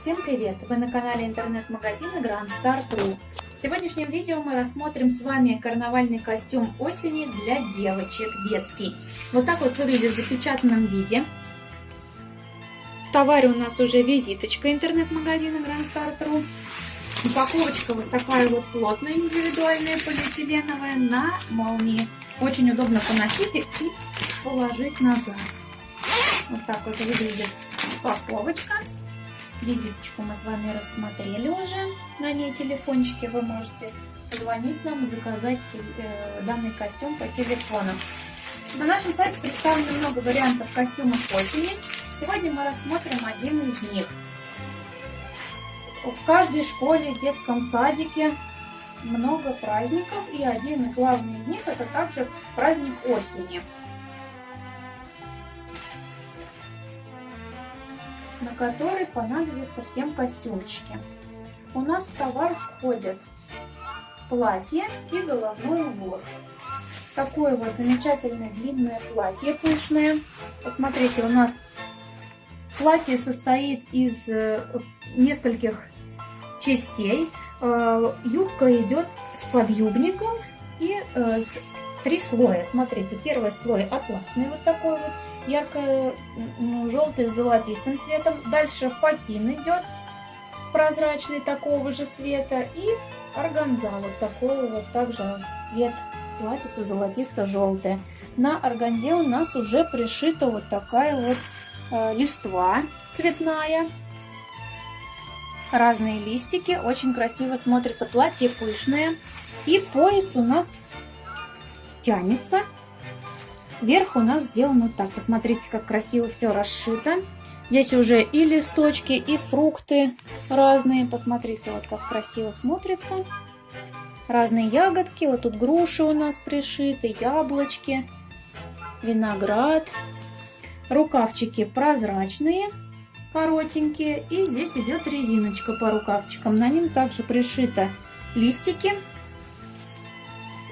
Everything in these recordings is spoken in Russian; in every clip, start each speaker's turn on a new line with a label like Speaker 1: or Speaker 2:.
Speaker 1: Всем привет! Вы на канале интернет-магазина Grand Star True. В сегодняшнем видео мы рассмотрим с вами карнавальный костюм осени для девочек, детский. Вот так вот выглядит в запечатанном виде. В товаре у нас уже визиточка интернет-магазина Grand Star True. Упаковочка вот такая вот плотная, индивидуальная, полиэтиленовая на молнии. Очень удобно поносить и положить назад. Вот так вот выглядит упаковочка. Визиточку мы с вами рассмотрели уже. На ней телефончики вы можете позвонить нам и заказать э, данный костюм по телефону. На нашем сайте представлено много вариантов костюмов осени. Сегодня мы рассмотрим один из них. В каждой школе, детском садике много праздников, и один главный из них это также праздник осени. На который понадобятся всем костюмчики. У нас в товар входят платье и головной убор. Такое вот замечательное длинное платье пышное. Посмотрите, у нас платье состоит из э, нескольких частей. Э, юбка идет с подъюбником и э, три слоя. Смотрите, первый слой атласный вот такой вот ярко-желтый с золотистым цветом. Дальше фатин идет прозрачный такого же цвета. И органза вот такого вот также в цвет платьицу золотисто-желтая. На органзе у нас уже пришита вот такая вот э, листва цветная. Разные листики. Очень красиво смотрится. Платье пышное. И пояс у нас тянется Верх у нас сделан вот так. Посмотрите, как красиво все расшито. Здесь уже и листочки, и фрукты разные. Посмотрите, вот как красиво смотрится. Разные ягодки. Вот тут груши у нас пришиты, яблочки, виноград. Рукавчики прозрачные, коротенькие. И здесь идет резиночка по рукавчикам. На ним также пришито листики.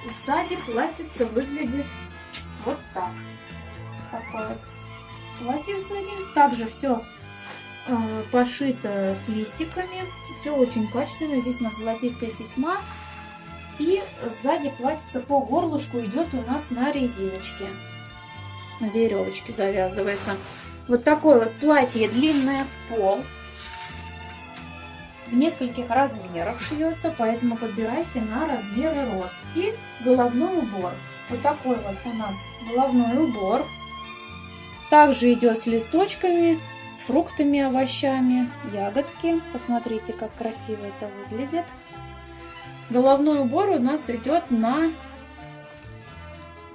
Speaker 1: Сзади платьице выглядит вот так. Такое вот платье сзади. Также все э, пошито с листиками. Все очень качественно. Здесь у нас золотистая тесьма. И сзади платьице по горлышку идет у нас на резиночке. На веревочке завязывается. Вот такое вот платье длинное в пол. В нескольких размерах шьется, поэтому подбирайте на размер и рост. И головной убор. Вот такой вот у нас головной убор. Также идет с листочками, с фруктами, овощами, ягодки. Посмотрите, как красиво это выглядит. Головной убор у нас идет на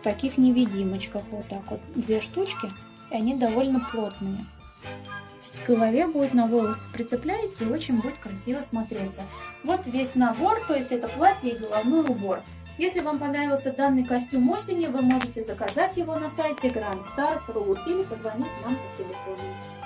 Speaker 1: таких невидимочках. Вот так вот. Две штучки. И они довольно плотные. К голове будет на волосы прицепляете и очень будет красиво смотреться. Вот весь набор, то есть это платье и головной убор. Если вам понравился данный костюм осени, вы можете заказать его на сайте Grand Star.ru или позвонить нам по телефону.